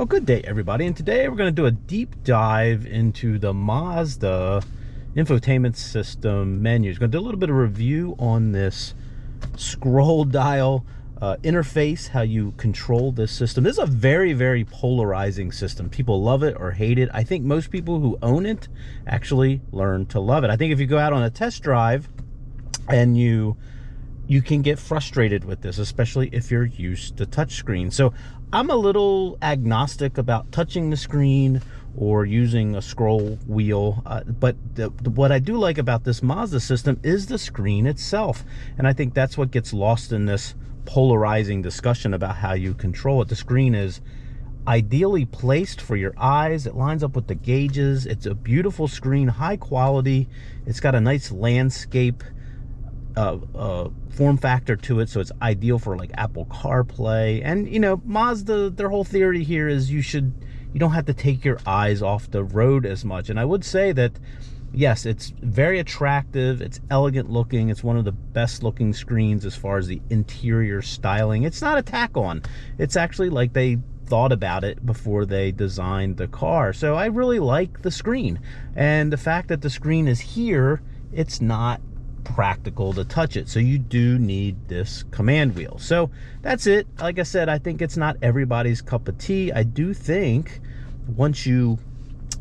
Well, good day, everybody. And today we're going to do a deep dive into the Mazda infotainment system menus. Going to do a little bit of review on this scroll dial uh, interface, how you control this system. This is a very, very polarizing system. People love it or hate it. I think most people who own it actually learn to love it. I think if you go out on a test drive and you you can get frustrated with this, especially if you're used to touchscreen. So I'm a little agnostic about touching the screen or using a scroll wheel. Uh, but the, the, what I do like about this Mazda system is the screen itself. And I think that's what gets lost in this polarizing discussion about how you control it. The screen is ideally placed for your eyes. It lines up with the gauges. It's a beautiful screen, high quality. It's got a nice landscape uh, uh, form factor to it, so it's ideal for like Apple CarPlay. And you know, Mazda, their whole theory here is you should, you don't have to take your eyes off the road as much. And I would say that, yes, it's very attractive. It's elegant looking. It's one of the best looking screens as far as the interior styling. It's not a tack on. It's actually like they thought about it before they designed the car. So I really like the screen. And the fact that the screen is here, it's not practical to touch it. So you do need this command wheel. So that's it. Like I said, I think it's not everybody's cup of tea. I do think once you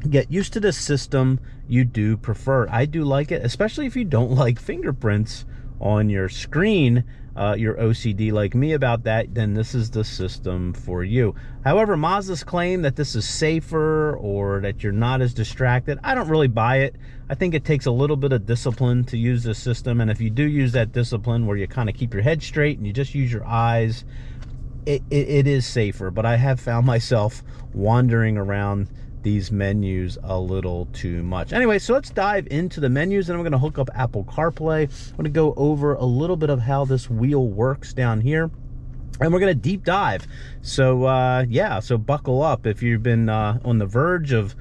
get used to the system, you do prefer. I do like it, especially if you don't like fingerprints on your screen uh, you're OCD like me about that, then this is the system for you. However, Mazda's claim that this is safer or that you're not as distracted, I don't really buy it. I think it takes a little bit of discipline to use this system. And if you do use that discipline where you kind of keep your head straight and you just use your eyes, it, it, it is safer. But I have found myself wandering around these menus a little too much. Anyway, so let's dive into the menus and I'm going to hook up Apple CarPlay. I'm to go over a little bit of how this wheel works down here and we're going to deep dive. So uh, yeah, so buckle up if you've been uh, on the verge of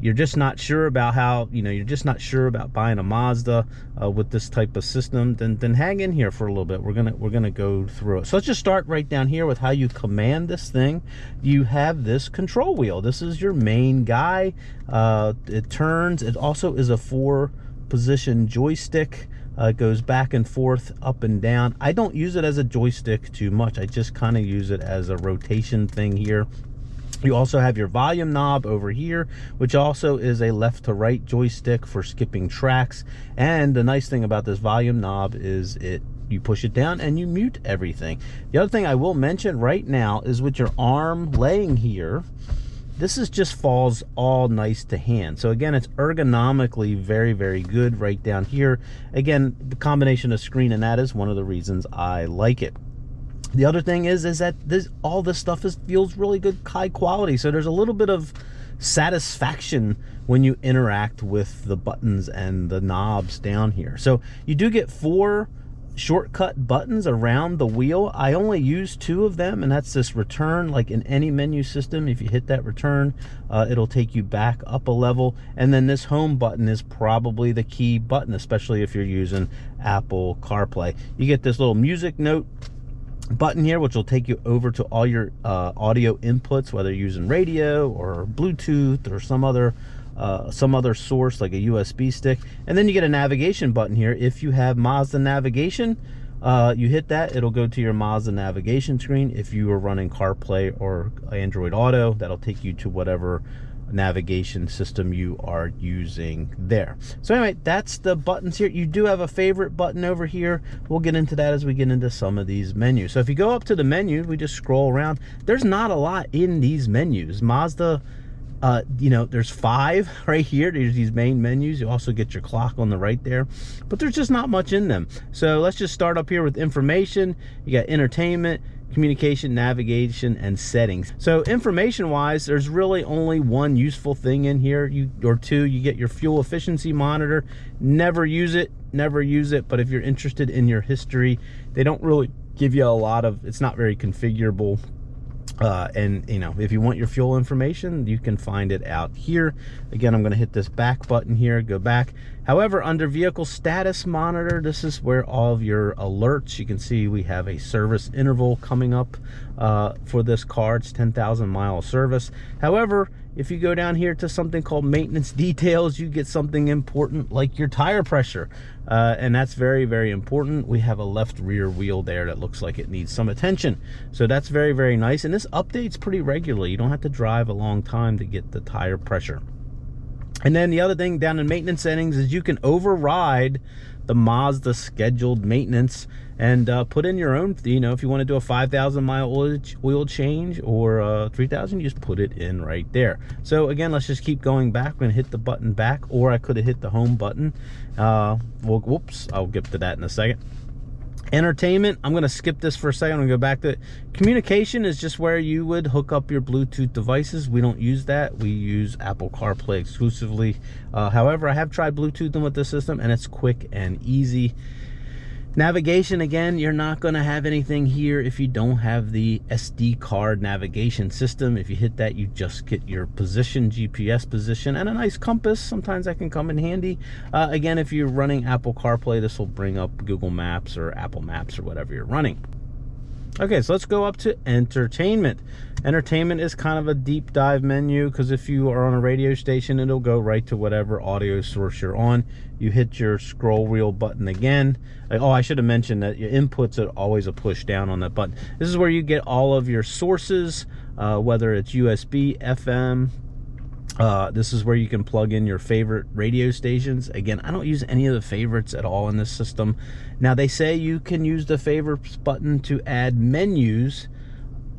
you're just not sure about how you know you're just not sure about buying a Mazda uh, with this type of system then then hang in here for a little bit. We're gonna we're gonna go through it. So let's just start right down here with how you command this thing. You have this control wheel. This is your main guy. Uh, it turns. It also is a four position joystick. Uh, it goes back and forth up and down. I don't use it as a joystick too much. I just kind of use it as a rotation thing here you also have your volume knob over here, which also is a left to right joystick for skipping tracks. And the nice thing about this volume knob is it you push it down and you mute everything. The other thing I will mention right now is with your arm laying here, this is just falls all nice to hand. So again, it's ergonomically very, very good right down here. Again, the combination of screen and that is one of the reasons I like it the other thing is is that this all this stuff is feels really good high quality. So there's a little bit of satisfaction when you interact with the buttons and the knobs down here. So you do get four shortcut buttons around the wheel. I only use two of them and that's this return like in any menu system. If you hit that return uh, it'll take you back up a level. And then this home button is probably the key button especially if you're using apple carplay. You get this little music note button here which will take you over to all your uh, audio inputs whether you're using radio or Bluetooth or some other uh, some other source like a USB stick. And then you get a navigation button here. If you have Mazda navigation uh, you hit that it'll go to your Mazda navigation screen. If you are running CarPlay or Android Auto that'll take you to whatever navigation system you are using there. So anyway, that's the buttons here. You do have a favorite button over here. We'll get into that as we get into some of these menus. So if you go up to the menu, we just scroll around. There's not a lot in these menus. Mazda uh, you know, there's five right here. There's these main menus. You also get your clock on the right there, but there's just not much in them. So let's just start up here with information. You got entertainment, communication, navigation, and settings. So information wise, there's really only one useful thing in here you or two. You get your fuel efficiency monitor. Never use it, never use it. But if you're interested in your history, they don't really give you a lot of, it's not very configurable uh, and you know if you want your fuel information you can find it out here again I'm going to hit this back button here go back however under vehicle status monitor this is where all of your alerts you can see we have a service interval coming up uh, for this car. It's 10,000 mile service. However, if you go down here to something called maintenance details, you get something important like your tire pressure. Uh, and that's very, very important. We have a left rear wheel there that looks like it needs some attention. So that's very, very nice. And this updates pretty regularly. You don't have to drive a long time to get the tire pressure. And then the other thing down in maintenance settings is you can override the Mazda scheduled maintenance and uh, put in your own, you know, if you want to do a 5,000 mile oil, change or uh, 3,000, you just put it in right there. So again, let's just keep going back. I'm going to hit the button back or I could have hit the home button. Uh, well, whoops, I'll get to that in a second entertainment. I'm going to skip this for a second to go back to it. communication is just where you would hook up your bluetooth devices. We don't use that. We use apple carplay exclusively. Uh, however i have tried bluetoothing with this system and it's quick and easy Navigation, again, you're not going to have anything here if you don't have the SD card navigation system. If you hit that, you just get your position, GPS position, and a nice compass. Sometimes that can come in handy. Uh, again, if you're running Apple CarPlay, this will bring up Google Maps or Apple Maps or whatever you're running. Okay, so let's go up to entertainment. Entertainment is kind of a deep dive menu because if you are on a radio station, it'll go right to whatever audio source you're on. You hit your scroll wheel button again. Oh, I should have mentioned that your inputs are always a push down on that button. This is where you get all of your sources, uh, whether it's USB, FM, uh, this is where you can plug in your favorite radio stations. Again, I don't use any of the favorites at all in this system. Now, they say you can use the favorites button to add menus,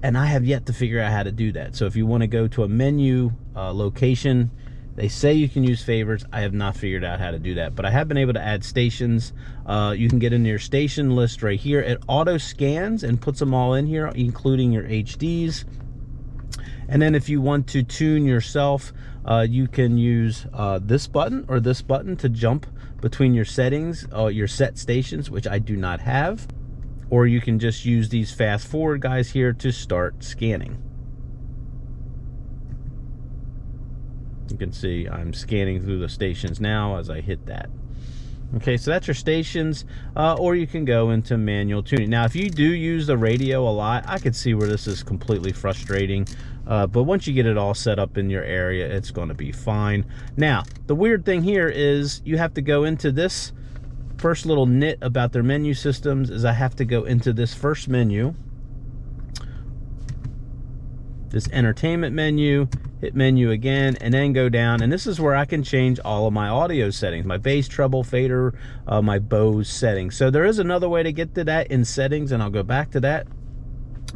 and I have yet to figure out how to do that. So if you want to go to a menu uh, location, they say you can use favorites. I have not figured out how to do that, but I have been able to add stations. Uh, you can get in your station list right here. It auto scans and puts them all in here, including your HDs. And then if you want to tune yourself, uh, you can use uh, this button or this button to jump between your settings, uh, your set stations, which I do not have. Or you can just use these fast forward guys here to start scanning. You can see I'm scanning through the stations now as I hit that. Okay, so that's your stations, uh, or you can go into manual tuning. Now, if you do use the radio a lot, I could see where this is completely frustrating. Uh, but once you get it all set up in your area, it's going to be fine. Now, the weird thing here is you have to go into this first little nit about their menu systems is I have to go into this first menu, this entertainment menu, hit menu again, and then go down. And this is where I can change all of my audio settings, my bass, treble, fader, uh, my Bose settings. So there is another way to get to that in settings, and I'll go back to that.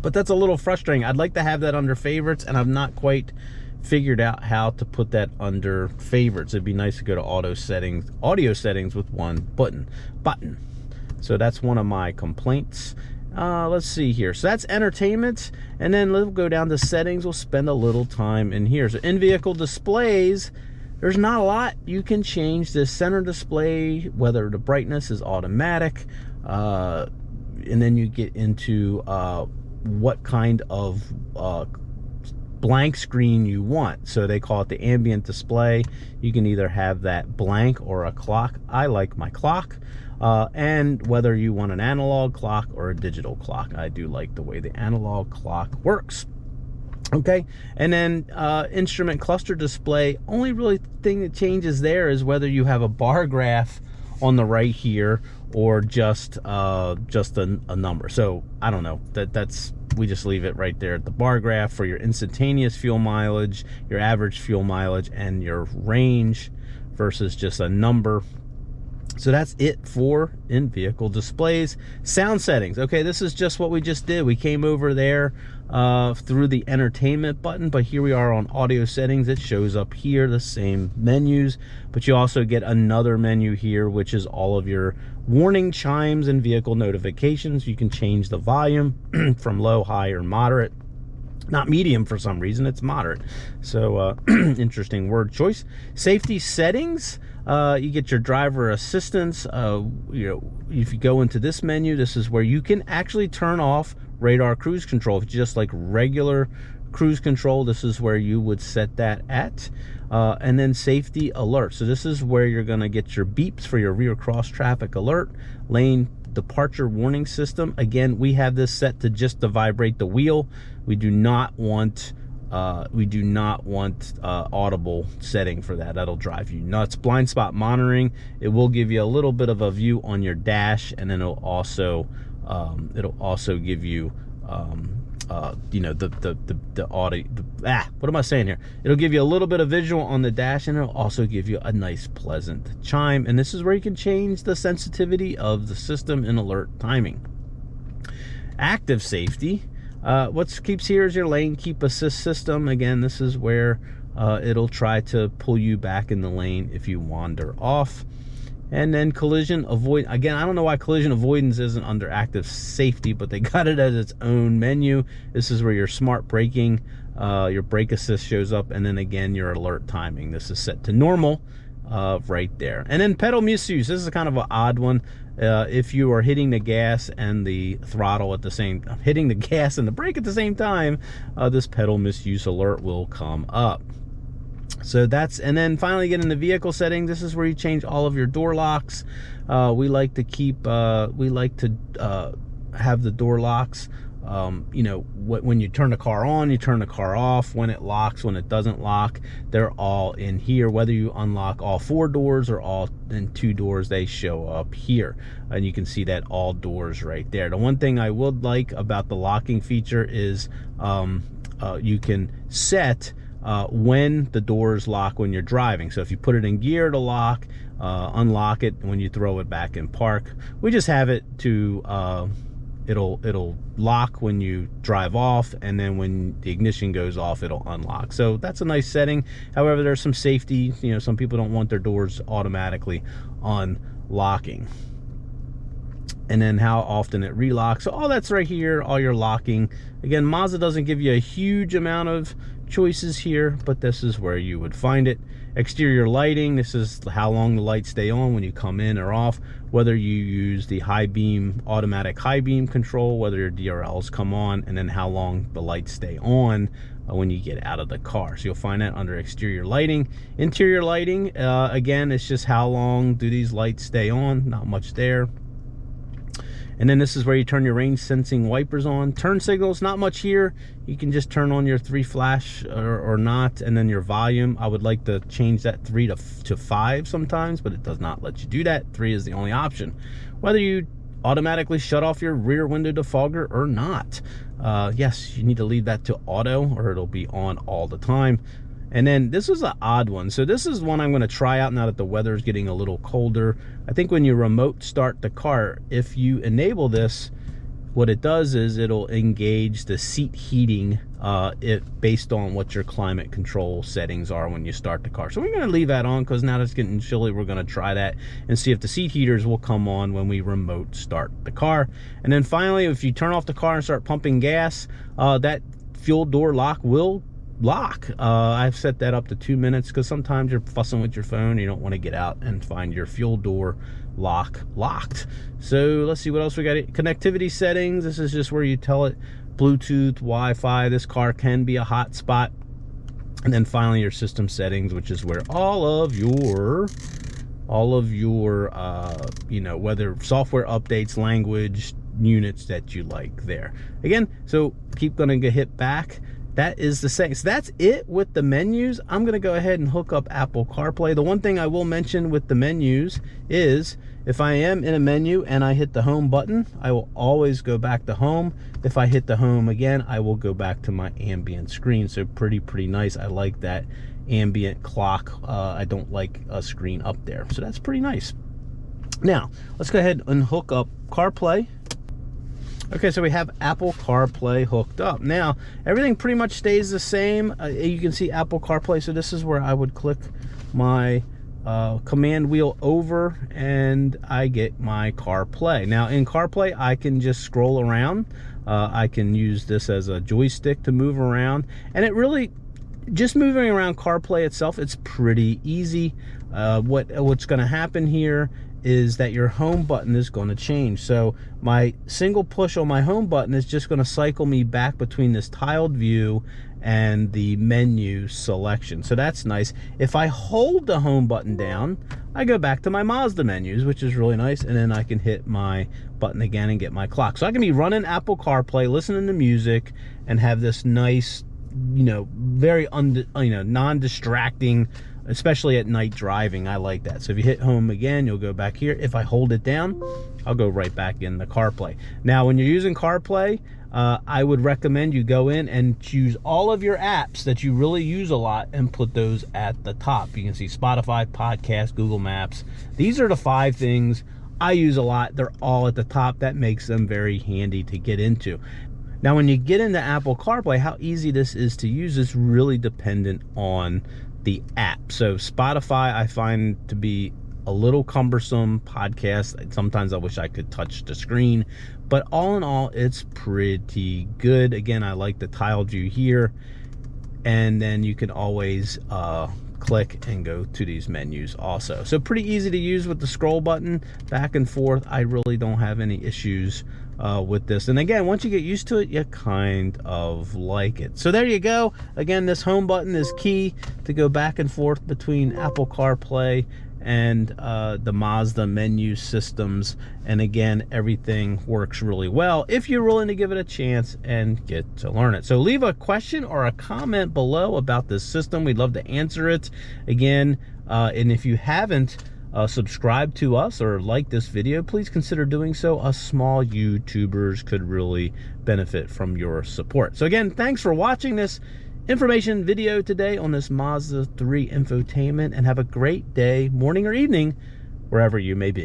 But that's a little frustrating. I'd like to have that under favorites, and I've not quite figured out how to put that under favorites. It'd be nice to go to auto settings, audio settings with one button. Button. So that's one of my complaints. Uh, let's see here. So that's entertainment. And then we'll go down to settings. We'll spend a little time in here. So in-vehicle displays, there's not a lot. You can change the center display, whether the brightness is automatic. Uh, and then you get into uh, what kind of uh, blank screen you want. So they call it the ambient display. You can either have that blank or a clock. I like my clock uh, and whether you want an analog clock or a digital clock. I do like the way the analog clock works. Okay, and then uh, instrument cluster display, only really thing that changes there is whether you have a bar graph on the right here or just uh, just a, a number. So I don't know, that that's we just leave it right there at the bar graph for your instantaneous fuel mileage, your average fuel mileage, and your range versus just a number so that's it for in-vehicle displays. Sound settings. Okay, this is just what we just did. We came over there uh, through the entertainment button, but here we are on audio settings. It shows up here, the same menus, but you also get another menu here, which is all of your warning chimes and vehicle notifications. You can change the volume from low, high, or moderate not medium for some reason it's moderate so uh, interesting word choice safety settings uh, you get your driver assistance uh, you know if you go into this menu this is where you can actually turn off radar cruise control just like regular cruise control this is where you would set that at uh, and then safety alert so this is where you're going to get your beeps for your rear cross traffic alert lane departure warning system. Again, we have this set to just to vibrate the wheel. We do not want uh, we do not want uh, audible setting for that. That'll drive you nuts. Blind spot monitoring, it will give you a little bit of a view on your dash and then it'll also um, it'll also give you um, uh, you know, the, the, the, the audio, the, ah, what am I saying here? It'll give you a little bit of visual on the dash and it'll also give you a nice pleasant chime. And this is where you can change the sensitivity of the system and alert timing. Active safety, uh, what keeps here is your lane keep assist system. Again, this is where uh, it'll try to pull you back in the lane if you wander off. And then collision avoid, again, I don't know why collision avoidance isn't under active safety, but they got it as its own menu. This is where your smart braking, uh, your brake assist shows up, and then again, your alert timing. This is set to normal uh, right there. And then pedal misuse, this is kind of an odd one. Uh, if you are hitting the gas and the throttle at the same, hitting the gas and the brake at the same time, uh, this pedal misuse alert will come up so that's and then finally get in the vehicle settings. This is where you change all of your door locks. Uh, we like to keep uh, we like to uh, have the door locks um, you know when you turn the car on you turn the car off. When it locks when it doesn't lock they're all in here. Whether you unlock all four doors or all in two doors they show up here. And you can see that all doors right there. The one thing I would like about the locking feature is um, uh, you can set uh, when the doors lock when you're driving. So if you put it in gear to lock, uh, unlock it when you throw it back in park. We just have it to, uh, it'll, it'll lock when you drive off and then when the ignition goes off, it'll unlock. So that's a nice setting. However, there's some safety, you know, some people don't want their doors automatically unlocking and then how often it relocks. So all that's right here, all your locking. Again, Mazda doesn't give you a huge amount of choices here, but this is where you would find it. Exterior lighting, this is how long the lights stay on when you come in or off, whether you use the high beam, automatic high beam control, whether your DRLs come on, and then how long the lights stay on uh, when you get out of the car. So you'll find that under exterior lighting. Interior lighting, uh, again, it's just how long do these lights stay on, not much there. And then this is where you turn your range sensing wipers on. Turn signals, not much here. You can just turn on your three flash or, or not. And then your volume, I would like to change that three to, to five sometimes, but it does not let you do that. Three is the only option. Whether you automatically shut off your rear window defogger or not. Uh, yes, you need to leave that to auto or it'll be on all the time. And then this is an odd one. So this is one I'm going to try out now that the weather is getting a little colder. I think when you remote start the car, if you enable this, what it does is it'll engage the seat heating uh, it based on what your climate control settings are when you start the car. So we're going to leave that on because now that it's getting chilly, we're going to try that and see if the seat heaters will come on when we remote start the car. And then finally, if you turn off the car and start pumping gas, uh, that fuel door lock will lock. Uh, I've set that up to two minutes because sometimes you're fussing with your phone. You don't want to get out and find your fuel door lock locked. So let's see what else we got. Connectivity settings. This is just where you tell it Bluetooth, Wi-Fi. This car can be a hotspot. And then finally your system settings, which is where all of your all of your uh, you know whether software updates language units that you like there again so keep gonna hit back that is the same. So that's it with the menus. I'm going to go ahead and hook up Apple CarPlay. The one thing I will mention with the menus is if I am in a menu and I hit the home button, I will always go back to home. If I hit the home again, I will go back to my ambient screen. So pretty, pretty nice. I like that ambient clock. Uh, I don't like a screen up there. So that's pretty nice. Now, let's go ahead and hook up CarPlay Okay, so we have Apple CarPlay hooked up. Now, everything pretty much stays the same. Uh, you can see Apple CarPlay, so this is where I would click my uh, command wheel over and I get my CarPlay. Now, in CarPlay, I can just scroll around. Uh, I can use this as a joystick to move around. And it really, just moving around CarPlay itself, it's pretty easy. Uh, what What's going to happen here is that your home button is going to change. So my single push on my home button is just going to cycle me back between this tiled view and the menu selection. So that's nice. If I hold the home button down, I go back to my Mazda menus, which is really nice. And then I can hit my button again and get my clock. So I can be running Apple CarPlay, listening to music, and have this nice, you know, very un, you know, non-distracting, especially at night driving. I like that. So if you hit home again, you'll go back here. If I hold it down, I'll go right back in the CarPlay. Now, when you're using CarPlay, uh, I would recommend you go in and choose all of your apps that you really use a lot and put those at the top. You can see Spotify, Podcast, Google Maps. These are the five things I use a lot. They're all at the top. That makes them very handy to get into. Now, when you get into Apple CarPlay, how easy this is to use is really dependent on the app. So Spotify, I find to be a little cumbersome podcast. Sometimes I wish I could touch the screen, but all in all, it's pretty good. Again, I like the tile view here, and then you can always uh, click and go to these menus also. So pretty easy to use with the scroll button back and forth. I really don't have any issues uh, with this. And again, once you get used to it, you kind of like it. So there you go. Again, this home button is key to go back and forth between Apple CarPlay and uh, the Mazda menu systems. And again, everything works really well if you're willing to give it a chance and get to learn it. So leave a question or a comment below about this system. We'd love to answer it. Again, uh, and if you haven't, uh, subscribe to us or like this video, please consider doing so. Us small YouTubers could really benefit from your support. So again, thanks for watching this information video today on this Mazda 3 infotainment and have a great day, morning or evening, wherever you may be.